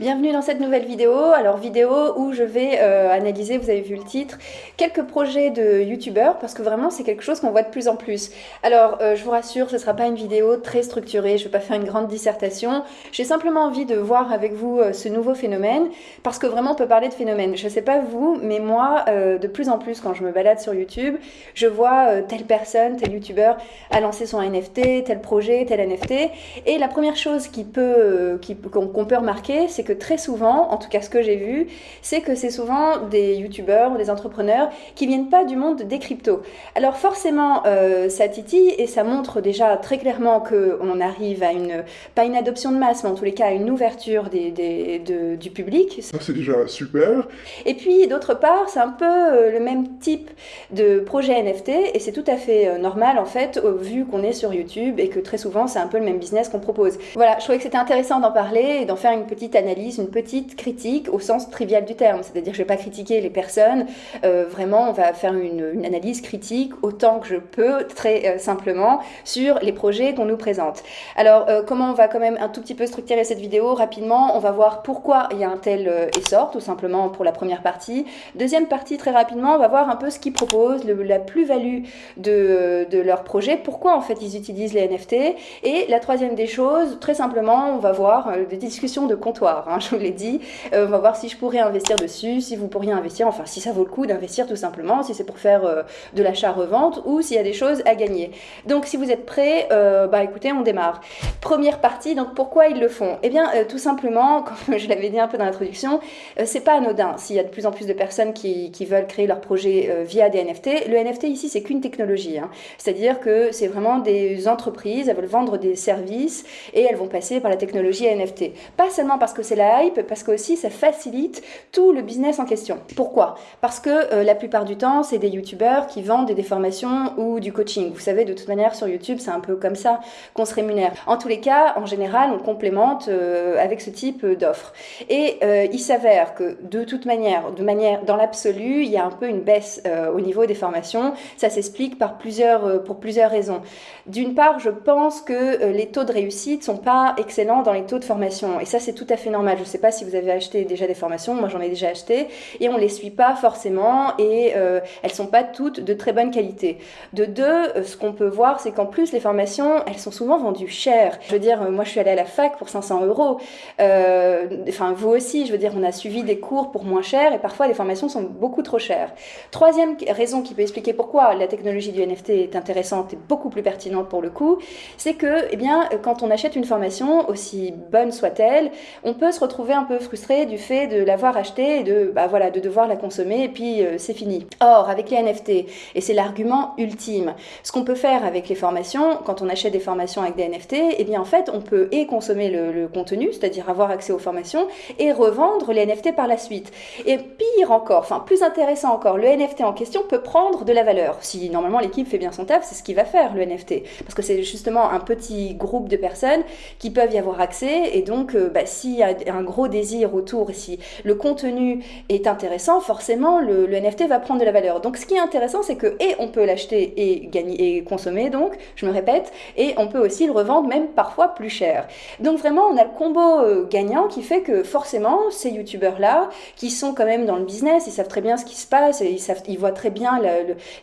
Bienvenue dans cette nouvelle vidéo, alors vidéo où je vais euh, analyser, vous avez vu le titre, quelques projets de youtubeurs parce que vraiment c'est quelque chose qu'on voit de plus en plus. Alors euh, je vous rassure, ce ne sera pas une vidéo très structurée, je ne vais pas faire une grande dissertation, j'ai simplement envie de voir avec vous euh, ce nouveau phénomène parce que vraiment on peut parler de phénomène. Je ne sais pas vous, mais moi de plus en plus quand je me balade sur YouTube, je vois telle personne, tel youtubeur a lancé son NFT, tel projet, tel NFT et la première chose qui peut, qu'on peut remarquer c'est très souvent, en tout cas ce que j'ai vu, c'est que c'est souvent des youtubeurs ou des entrepreneurs qui viennent pas du monde des cryptos. Alors forcément, euh, ça titille et ça montre déjà très clairement qu'on arrive à une, pas une adoption de masse, mais en tous les cas à une ouverture des, des, du public. Ça c'est déjà super. Et puis d'autre part, c'est un peu euh, le même type de projet NFT et c'est tout à fait euh, normal en fait, vu qu'on est sur YouTube et que très souvent c'est un peu le même business qu'on propose. Voilà, je trouvais que c'était intéressant d'en parler et d'en faire une petite analyse une petite critique au sens trivial du terme. C'est-à-dire je ne vais pas critiquer les personnes, euh, vraiment on va faire une, analyse critique autant que je peux, très euh, simplement, sur les projets qu'on nous présente. Alors euh, comment on va quand même un tout petit peu structurer cette vidéo rapidement? On va voir pourquoi il y a un tel essor, tout simplement pour la première partie. Deuxième partie, très rapidement, on va voir un peu ce qu'ils proposent, la plus-value de, de leur projet, pourquoi en fait ils utilisent les NFT. Et la troisième des choses, très simplement, on va voir des discussions de comptoir. Hein, je vous l'ai dit. Euh, on va voir si je pourrais investir dessus, si vous pourriez investir, enfin si ça vaut le coup d'investir tout simplement, si c'est pour faire euh, de l'achat-revente ou s'il y a des choses à gagner. Donc si vous êtes prêts, euh, bah écoutez, on démarre. Première partie, donc pourquoi ils le font? Eh bien tout simplement, comme je l'avais dit un peu dans l'introduction, c'est pas anodin s'il y a de plus en plus de personnes qui, veulent créer leur projet via des NFT. Le NFT ici, c'est qu'une technologie. Hein. C'est-à-dire que c'est vraiment des entreprises, elles veulent vendre des services et elles vont passer par la technologie NFT. Pas seulement parce que c'est parce que aussi ça facilite tout le business en question. Pourquoi? Parce que euh, la plupart du temps, c'est des youtubeurs qui vendent des formations ou du coaching. Vous savez, de toute manière, sur YouTube, c'est un peu comme ça qu'on se rémunère. En tous les cas, en général, on complémente euh, avec ce type d'offres. Et euh, il s'avère que de toute manière, de manière dans l'absolu, il y a un peu une baisse au niveau des formations. Ça s'explique par plusieurs, pour plusieurs raisons. D'une part, je pense que les taux de réussite sont pas excellents dans les taux de formation. Et ça, c'est tout à fait normal je ne sais pas si vous avez acheté déjà des formations, moi j'en ai déjà acheté, et on ne les suit pas forcément, et euh, elles ne sont pas toutes de très bonne qualité. De deux, euh, ce qu'on peut voir, c'est qu'en plus les formations, elles sont souvent vendues chères. Je veux dire, moi je suis allée à la fac pour 500 euros, euh, enfin vous aussi, je veux dire, on a suivi des cours pour moins cher, et parfois les formations sont beaucoup trop chères. Troisième raison qui peut expliquer pourquoi la technologie du NFT est intéressante et beaucoup plus pertinente pour le coup, c'est que, eh bien, quand on achète une formation, aussi bonne soit-elle, on peut se retrouver un peu frustré du fait de l'avoir acheté et de, bah voilà, de devoir la consommer et puis euh, c'est fini. Or, avec les NFT, et c'est l'argument ultime, ce qu'on peut faire avec les formations, quand on achète des formations avec des NFT, et eh bien en fait, on peut et consommer le, contenu, c'est-à-dire avoir accès aux formations, et revendre les NFT par la suite. Et pire encore, enfin plus intéressant encore, le NFT en question peut prendre de la valeur. Si normalement l'équipe fait bien son taf, c'est ce qu'il va faire le NFT, parce que c'est justement un petit groupe de personnes qui peuvent y avoir accès, et donc euh, bah, s'il y a un gros désir autour, si le contenu est intéressant, forcément le, NFT va prendre de la valeur. Donc ce qui est intéressant, c'est que et on peut l'acheter et gagner et consommer, donc je me répète, et on peut aussi le revendre même parfois plus cher. Donc vraiment, on a le combo euh, gagnant qui fait que forcément ces youtubeurs là, qui sont quand même dans le business, ils savent très bien ce qui se passe, ils, savent, ils voient très bien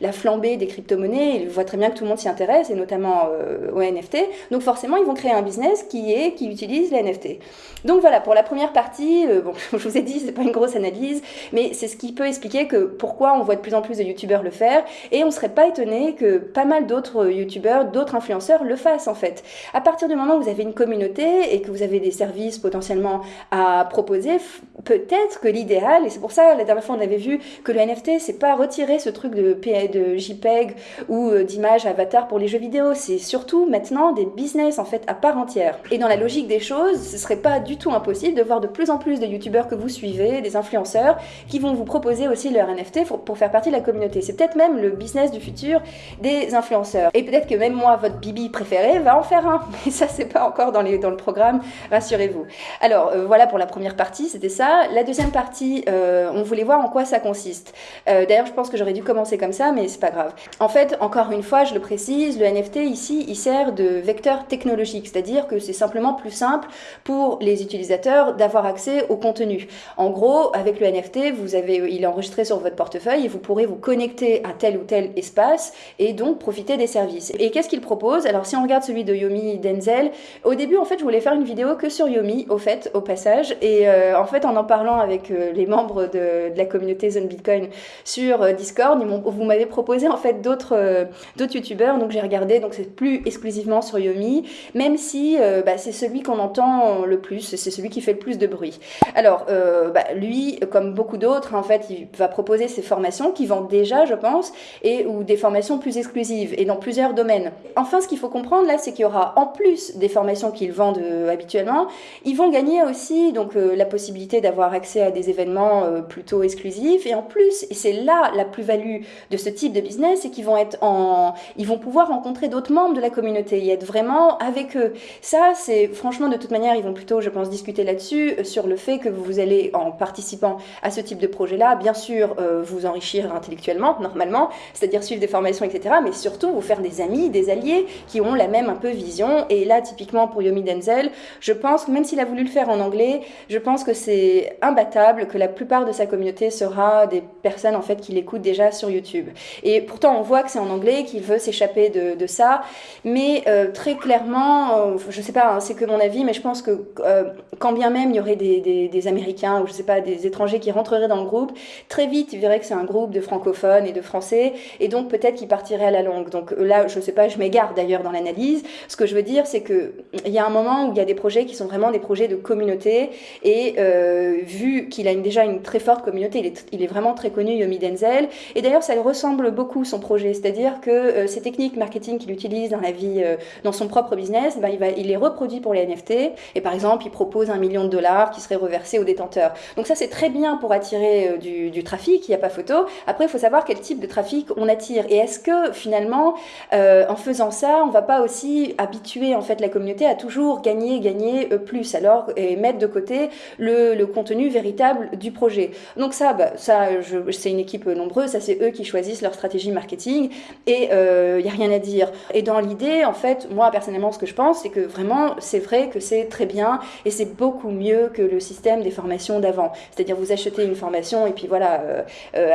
la, flambée des crypto-monnaies, ils voient très bien que tout le monde s'y intéresse, et notamment euh, aux NFT. Donc forcément, ils vont créer un business qui est qui utilise les NFT. Donc voilà, pour la première partie, euh, bon, je vous ai dit, c'est pas une grosse analyse, mais c'est ce qui peut expliquer que pourquoi on voit de plus en plus de youtubeurs le faire, et on serait pas étonné que pas mal d'autres youtubeurs, d'autres influenceurs le fassent en fait. À partir du moment où vous avez une communauté et que vous avez des services potentiellement à proposer, peut-être que l'idéal, et c'est pour ça la dernière fois on avait vu que le NFT, c'est pas retirer ce truc de, de JPEG ou euh, d'image avatar pour les jeux vidéo, c'est surtout maintenant des business en fait à part entière. Et dans la logique des choses, ce serait pas du tout impossible de voir de plus en plus de youtubeurs que vous suivez, des influenceurs, qui vont vous proposer aussi leur NFT pour, faire partie de la communauté. C'est peut-être même le business du futur des influenceurs. Et peut-être que même moi, votre bibi préféré, va en faire un. Mais ça, c'est pas encore dans, les, dans le programme, rassurez-vous. Alors, euh, voilà pour la première partie, c'était ça. La deuxième partie, euh, on voulait voir en quoi ça consiste. Euh, d'ailleurs, je pense que j'aurais dû commencer comme ça, mais c'est pas grave. En fait, encore une fois, je le précise, le NFT ici, il sert de vecteur technologique, c'est-à-dire que c'est simplement plus simple pour les utilisateurs d'avoir accès au contenu. En gros, avec le NFT, vous avez, il est enregistré sur votre portefeuille et vous pourrez vous connecter à tel ou tel espace et donc profiter des services. Et qu'est-ce qu'il propose? Alors si on regarde celui de Yomi Denzel, au début en fait je voulais faire une vidéo que sur Yomi au fait, au passage, et euh, en fait en en parlant avec euh, les membres de, de, la communauté Zone Bitcoin sur euh, Discord, vous m'avez proposé en fait d'autres d'autres youtubeurs, donc j'ai regardé, donc c'est plus exclusivement sur Yomi, même si bah, c'est celui qu'on entend le plus, c'est celui qui fait le plus de bruit. Alors bah, lui, comme beaucoup d'autres, en fait, il va proposer ses formations qui vendent déjà, je pense, et ou des formations plus exclusives et dans plusieurs domaines. Enfin, ce qu'il faut comprendre là, c'est qu'il y aura en plus des formations qu'ils vendent euh, habituellement, ils vont gagner aussi donc euh, la possibilité d'avoir accès à des événements euh, plutôt exclusifs et en plus, et c'est là la plus-value de ce type de business, c'est qu'ils vont être en, ils vont pouvoir rencontrer d'autres membres de la communauté et être vraiment avec eux. Ça, c'est franchement de toute manière, ils vont plutôt, je pense, discuter là-dessus sur le fait que vous allez en participant à ce type de projet-là, bien sûr, vous enrichir intellectuellement, normalement, c'est-à-dire suivre des formations, etc. Mais surtout, vous faire des amis, des alliés qui ont la même un peu vision. Et là, typiquement pour Yomi Denzel, je pense, même s'il a voulu le faire en anglais, je pense que c'est imbattable que la plupart de sa communauté sera des personnes en fait qui l'écoutent déjà sur YouTube. Et pourtant, on voit que c'est en anglais, qu'il veut s'échapper de, ça. Mais euh, très clairement, euh, je sais pas, hein, c'est que mon avis, mais je pense que euh, quand bien même il y aurait des, Américains ou je sais pas, des étrangers qui rentreraient dans le groupe, très vite, il verrait que c'est un groupe de francophones et de français et donc peut-être qu'il partirait à la longue. Donc euh, là, je sais pas, je m'égare d'ailleurs dans l'analyse. Ce que je veux dire, c'est que il y a un moment où il y a des projets qui sont vraiment des projets de communauté, et euh, vu qu'il a déjà une très forte communauté, il est, vraiment très connu, Yomi Denzel, et d'ailleurs ça ressemble beaucoup son projet, c'est-à-dire que euh, ces techniques marketing qu'il utilise dans la vie, dans son propre business, ben, il, va, il les reproduit pour les NFT, et par exemple, il propose un million de dollars qui serait reversé aux détenteurs. Donc ça, c'est très bien pour attirer du, du trafic, il n'y a pas photo. Après, il faut savoir quel type de trafic on attire. Et est-ce que finalement, euh, en faisant ça, on va pas aussi habituer en fait la communauté à toujours gagner, gagner euh, plus, alors et mettre de côté le, contenu véritable du projet. Donc ça, bah, ça, c'est une équipe nombreuse, ça c'est eux qui choisissent leur stratégie marketing et il euh, y a rien à dire. Et dans l'idée, en fait, moi personnellement, ce que je pense, c'est que vraiment, c'est vrai que c'est très bien et c'est beaucoup mieux que le système des formations d'avant. C'est-à-dire vous achetez une formation et puis voilà,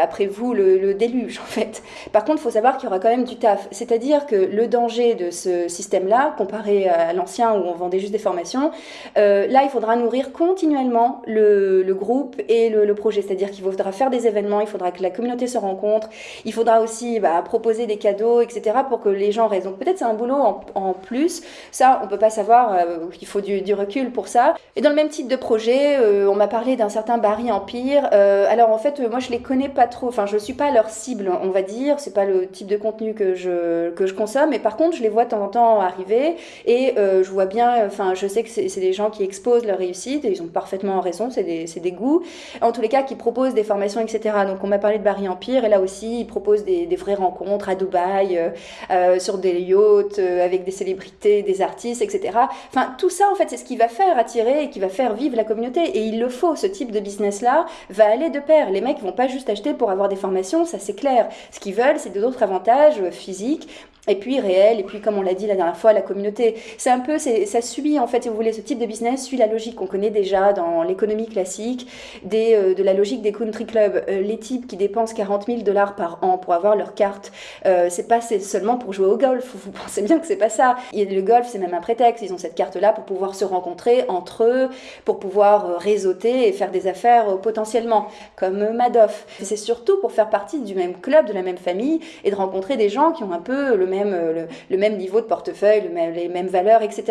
après vous le, déluge en fait. Par contre, il faut savoir qu'il y aura quand même du taf. C'est-à-dire que le danger de ce système-là, comparé à l'ancien où on vendait juste des formations, euh, là, il faudra nourrir continuellement le, groupe et le, projet. C'est-à-dire qu'il faudra faire des événements, il faudra que la communauté se rencontre, il faudra aussi bah, proposer des cadeaux, etc., pour que les gens restent. Donc peut-être c'est un boulot en, plus. Ça, on peut pas savoir, euh, il faut du, recul pour ça. Dans le même type de projet, euh, on m'a parlé d'un certain Barry Empire. Euh, alors en fait, moi, je les connais pas trop. Enfin, je suis pas leur cible, on va dire c'est pas le type de contenu que je, que je consomme, mais par contre, je les vois de temps en temps arriver et euh, je vois bien, enfin, je sais que c'est des gens qui exposent leur réussite et ils ont parfaitement raison, c'est des, des, goûts. En tous les cas, qui proposent des formations, etc. Donc, on m'a parlé de Barry Empire et là aussi, ils proposent des, des vraies rencontres à Dubaï, euh, euh sur des yachts, euh, avec des célébrités, des artistes, etc. Enfin, tout ça, en fait, c'est ce qui va faire attirer et qui va faire vivre la communauté. Et il le faut, ce type de business-là va aller de pair. Les mecs vont pas juste acheter pour avoir des formations, ça c'est clair. Ce qu'ils veulent, c'est d'autres avantages physiques et puis réel, et puis comme on l'a dit la dernière fois, la communauté. C'est un peu, ça suit en fait, si vous voulez, ce type de business suit la logique qu'on connaît déjà dans l'économie classique, des, euh, de la logique des country clubs. Euh, les types qui dépensent 40 000 dollars par an pour avoir leur carte, euh, c'est pas seulement pour jouer au golf, vous pensez bien que c'est pas ça. Le golf, c'est même un prétexte, ils ont cette carte-là pour pouvoir se rencontrer entre eux, pour pouvoir euh, réseauter et faire des affaires potentiellement, comme Madoff. C'est surtout pour faire partie du même club, de la même famille, et de rencontrer des gens qui ont un peu le même, euh, le, même niveau de portefeuille, le les mêmes valeurs, etc.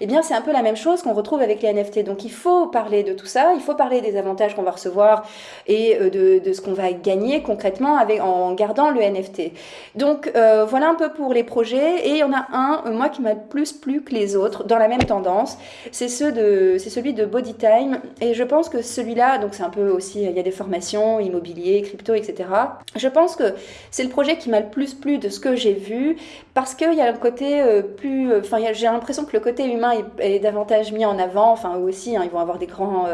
Eh bien, c'est un peu la même chose qu'on retrouve avec les NFT. Donc, il faut parler de tout ça, il faut parler des avantages qu'on va recevoir et euh, de, ce qu'on va gagner concrètement en gardant le NFT. Donc, euh, voilà un peu pour les projets. Et il y en a un, moi, qui m'a plus plu que les autres, dans la même tendance. C'est celui de Bodytime. Et je pense que celui-là, donc c'est un peu aussi, il y a des formations, immobilier, crypto, etc. Je pense que c'est le projet qui m'a le plus plu de ce que j'ai vu parce qu'il y a un côté euh, plus... Enfin, j'ai l'impression que le côté humain est, davantage mis en avant. Enfin, eux aussi, hein, ils vont avoir des grands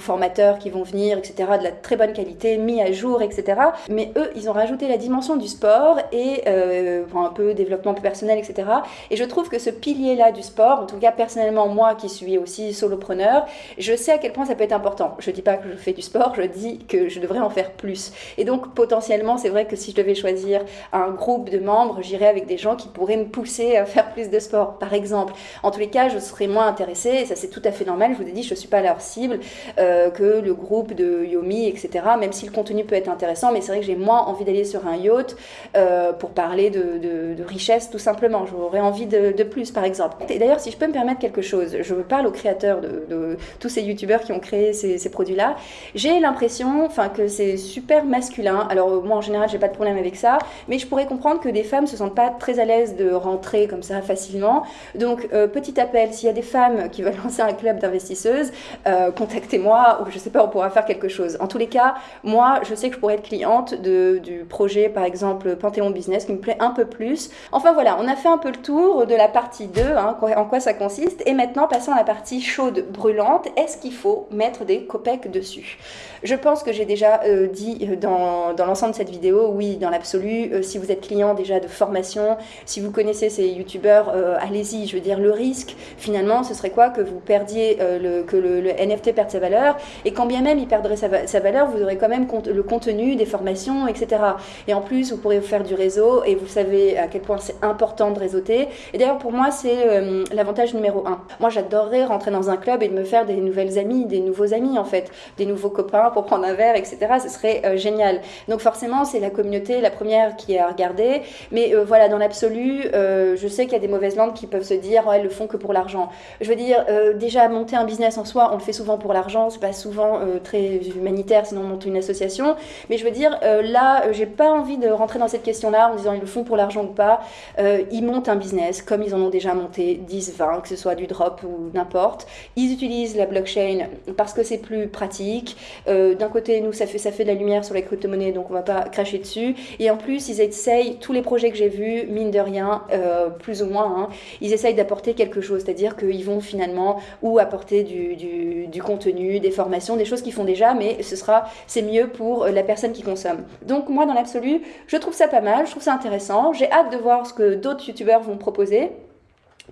formateurs qui vont venir, etc., de la très bonne qualité, mis à jour, etc. Mais eux, ils ont rajouté la dimension du sport et un peu développement personnel, etc. Et je trouve que ce pilier-là du sport, en tout cas personnellement, moi qui suis aussi solopreneur, je sais à quel point ça peut être important. Je dis pas que je fais du sport, je dis que je devrais en faire plus. Et donc potentiellement, c'est vrai que si je devais choisir un groupe de membres, j'irais avec des gens qui pourraient me pousser à faire plus de sport, par exemple. En tous les cas, je serais moins intéressée, et ça c'est tout à fait normal, je vous ai dit, je ne suis pas leur cible, euh, que le groupe de Yomi, etc. Même si le contenu peut être intéressant, mais c'est vrai que j'ai moins envie d'aller sur un yacht euh, pour parler de, richesse, tout simplement. J'aurais envie de, plus, par exemple. Et d'ailleurs, si je peux me permettre quelque chose, je parle aux créateurs de, tous ces youtubeurs qui ont créé ces, produits-là, j'ai l'impression que c'est super masculin. Alors moi en général j'ai pas de problème avec ça, mais je pourrais comprendre que des femmes se sentent pas très à l'aise de rentrer comme ça facilement. Donc euh, petit appel, s'il y a des femmes qui veulent lancer un club d'investisseuses, euh, contactez-moi ou je sais pas, on pourra faire quelque chose. En tous les cas, moi je sais que je pourrais être cliente de, du projet par exemple Panthéon Business qui me plaît un peu plus. Enfin voilà, on a fait un peu le tour de la partie 2, hein, en quoi ça consiste, et maintenant passons à la partie chaude, brûlante. Est-ce qu'il faut mettre des copecs dessus? Je pense que j'ai déjà euh, dit dans, dans l'ensemble de cette vidéo, oui, dans l'absolu, si vous êtes client déjà de formation, si vous connaissez ces youtubeurs, allez-y, je veux dire, le risque, finalement, ce serait quoi Que vous perdiez, le, que le, NFT perde sa valeur, et quand bien même il perdrait sa, valeur, vous aurez quand même le contenu des formations, etc. Et en plus, vous pourrez faire du réseau, et vous savez à quel point c'est important de réseauter. Et d'ailleurs, pour moi, c'est l'avantage numéro un. Moi, j'adorerais rentrer dans un club et de me faire des nouvelles amies, des nouveaux amis, en fait, des nouveaux copains pour prendre un verre etc. Ce serait euh, génial. Donc forcément, c'est la communauté la première qui est à regarder. Mais euh, voilà, dans l'absolu, euh, je sais qu'il y a des mauvaises langues qui peuvent se dire, elles le font que pour l'argent. Je veux dire, déjà, monter un business en soi, on le fait souvent pour l'argent. C'est pas souvent très humanitaire, sinon on monte une association. Mais je veux dire, là, j'ai pas envie de rentrer dans cette question-là en disant ils le font pour l'argent ou pas. ils montent un business comme ils en ont déjà monté 10, 20, que ce soit du drop ou n'importe. Ils utilisent la blockchain parce que c'est plus pratique. D'un côté, nous, ça fait, ça fait de la lumière sur les crypto-monnaies, donc on va pas cracher dessus. Et en plus, ils essayent, tous les projets que j'ai vus, mine de rien, euh, plus ou moins, hein, ils essayent d'apporter quelque chose, c'est-à-dire qu'ils vont finalement ou apporter du, contenu, des formations, des choses qu'ils font déjà, mais ce sera, c'est mieux pour la personne qui consomme. Donc moi, dans l'absolu, je trouve ça pas mal, je trouve ça intéressant. J'ai hâte de voir ce que d'autres youtubeurs vont proposer.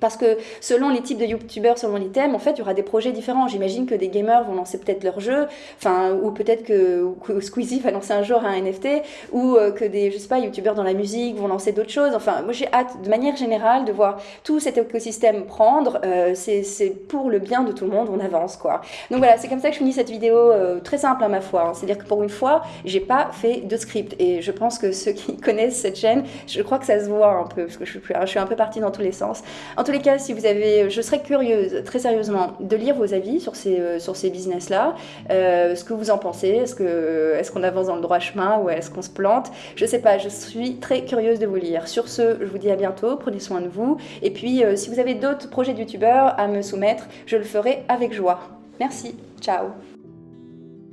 Parce que selon les types de youtubeurs, selon les thèmes, en fait, il y aura des projets différents. J'imagine que des gamers vont lancer peut-être leur jeu, enfin, ou peut-être que, Squeezie va lancer un jour un NFT, ou euh, que des, je sais pas, youtubeurs dans la musique vont lancer d'autres choses. Enfin, moi j'ai hâte, de manière générale, de voir tout cet écosystème prendre. Euh, c'est pour le bien de tout le monde, on avance, quoi. Donc voilà, c'est comme ça que je finis cette vidéo euh, très simple à ma foi. Hein. C'est-à-dire que pour une fois, j'ai pas fait de script. Et je pense que ceux qui connaissent cette chaîne, je crois que ça se voit un peu, parce que je suis, un peu partie dans tous les sens. En tous les cas, si vous avez, je serais curieuse, très sérieusement, de lire vos avis sur ces, euh, sur ces business-là. Euh, ce que vous en pensez Est-ce qu'on est qu'on avance dans le droit chemin ou est-ce qu'on se plante? Je sais pas, je suis très curieuse de vous lire. Sur ce, je vous dis à bientôt, prenez soin de vous. Et puis, euh, si vous avez d'autres projets de youtubeurs à me soumettre, je le ferai avec joie. Merci, ciao